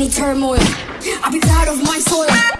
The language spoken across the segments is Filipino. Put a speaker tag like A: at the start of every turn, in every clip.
A: any turmoil. I'll be tired of my soil.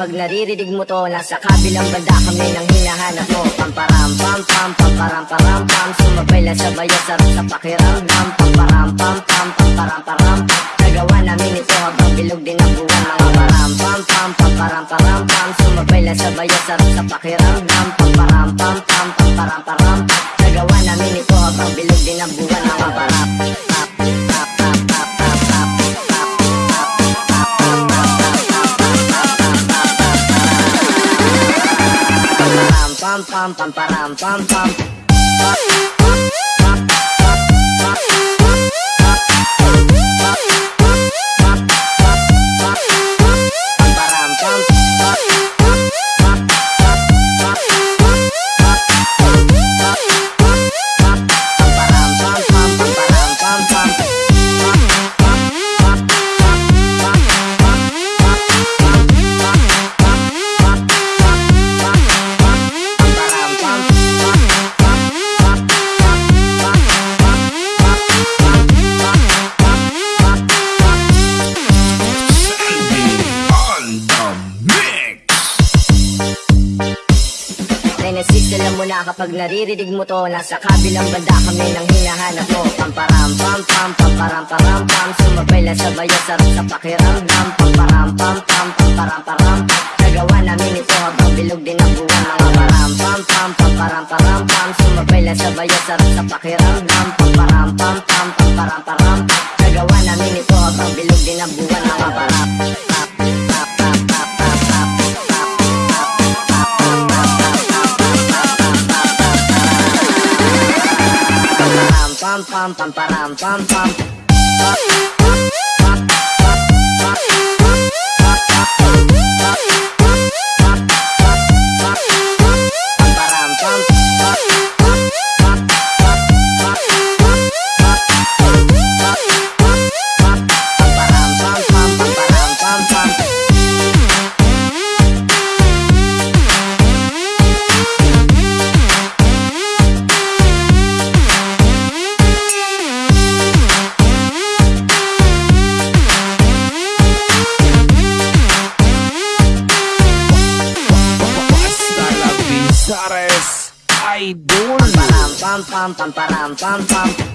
B: Kapag naririnig mo to, nasa kabilang banda kami nang hinahanap mo. Pamparam, pam, pam, pamparam, param, pam. Sumabay lang sabay at sarap sa pakiramdam Pamparam, pam, pam, pamparam, param, Nagawa namin ito habang bilog din ang buwan. Mga param, pam, pam, pamparam, param, pam. Sumabay lang sabay at sarap sa pakiramdam Pamparam, pam, pam, pamparam, param, Nagawa namin ito habang bilog din ang buwan. Mga parap Pamparam pam pam pamparam pam pam naririnig mo to Nasa kabilang banda kami nang hinahanap mo. Pamparam pam pam pamparam param pam. Sumabay lang sabay ang sarap sa pakiramdam. Pamparam pam pam pamparam param. Pam Nagawa namin ito habang bilog din ang buwan Pamparam pam pam pamparam param pam. Sumabay lang sabay ang sarap sa pakiramdam. Pamparam pam pam pamparam param Pamparam pam pam pamparam pam pam Pamparam pam pam pamparam pam pam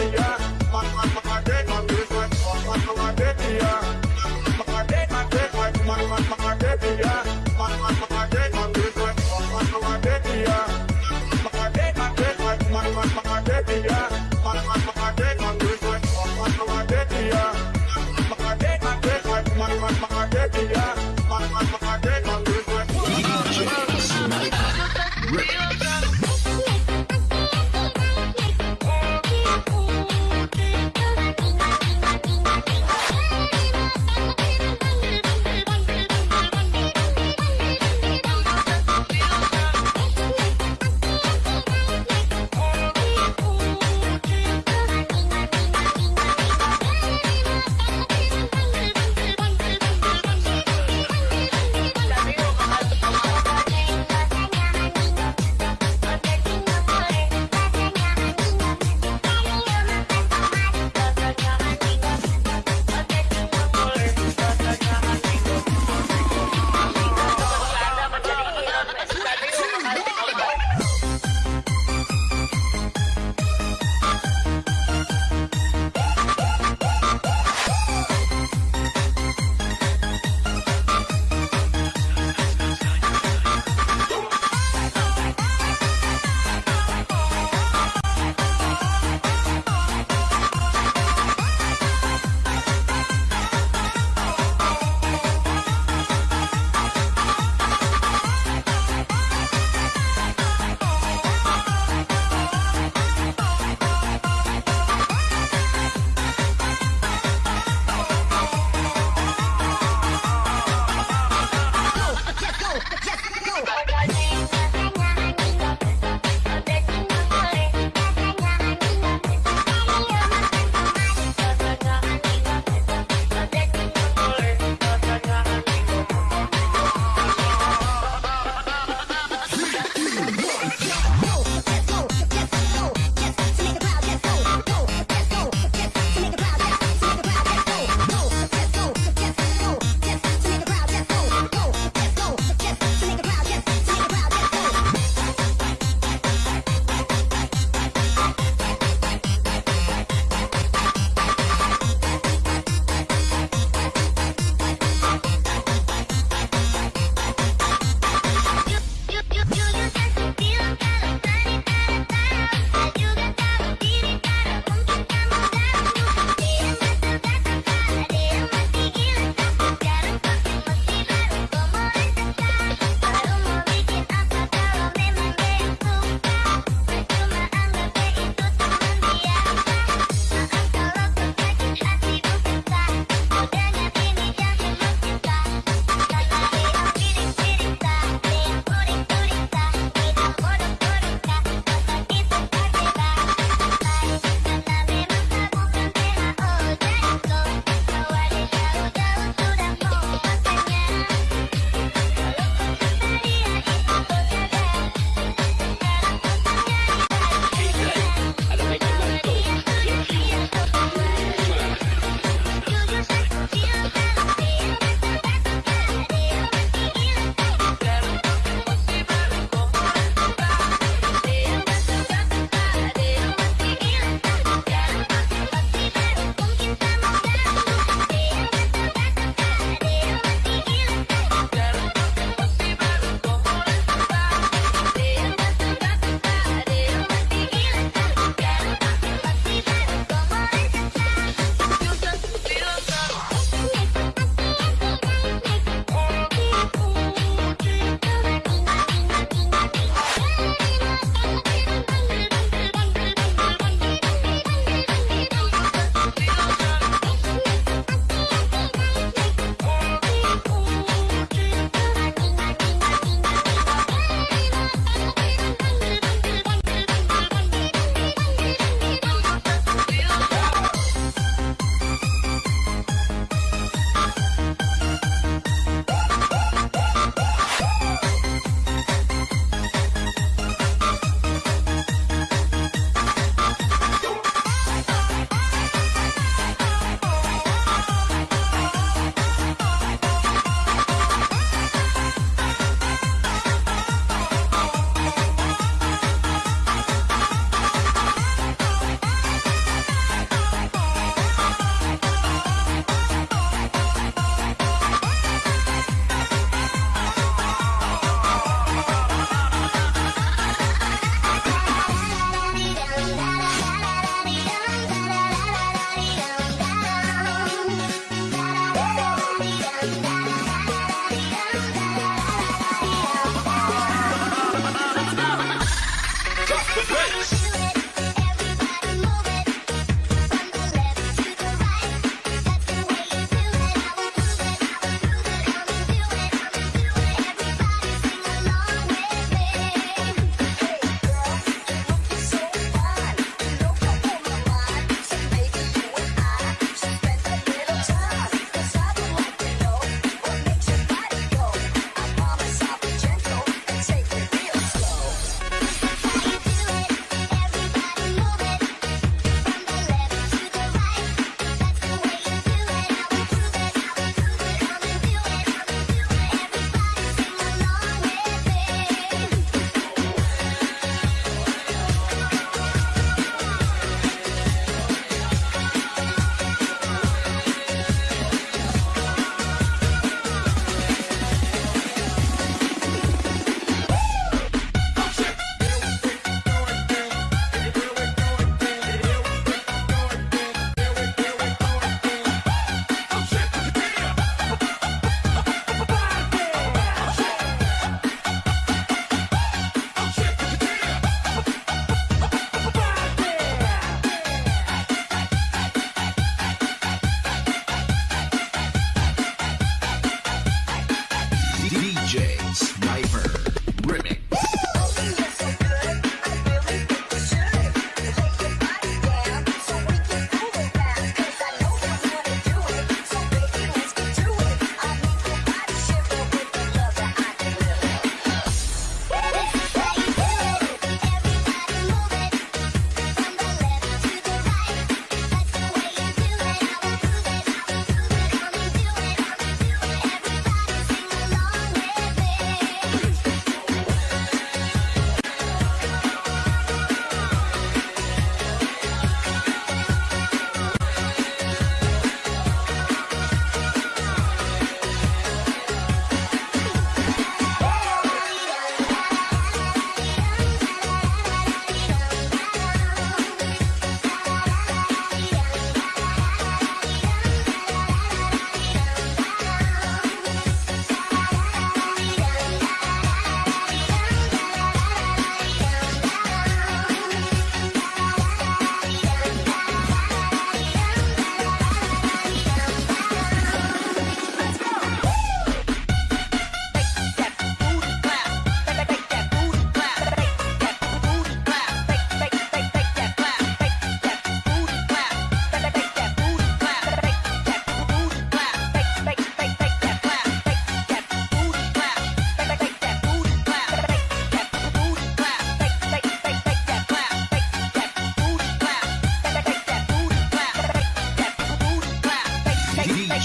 C: yeah.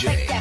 D: DJ.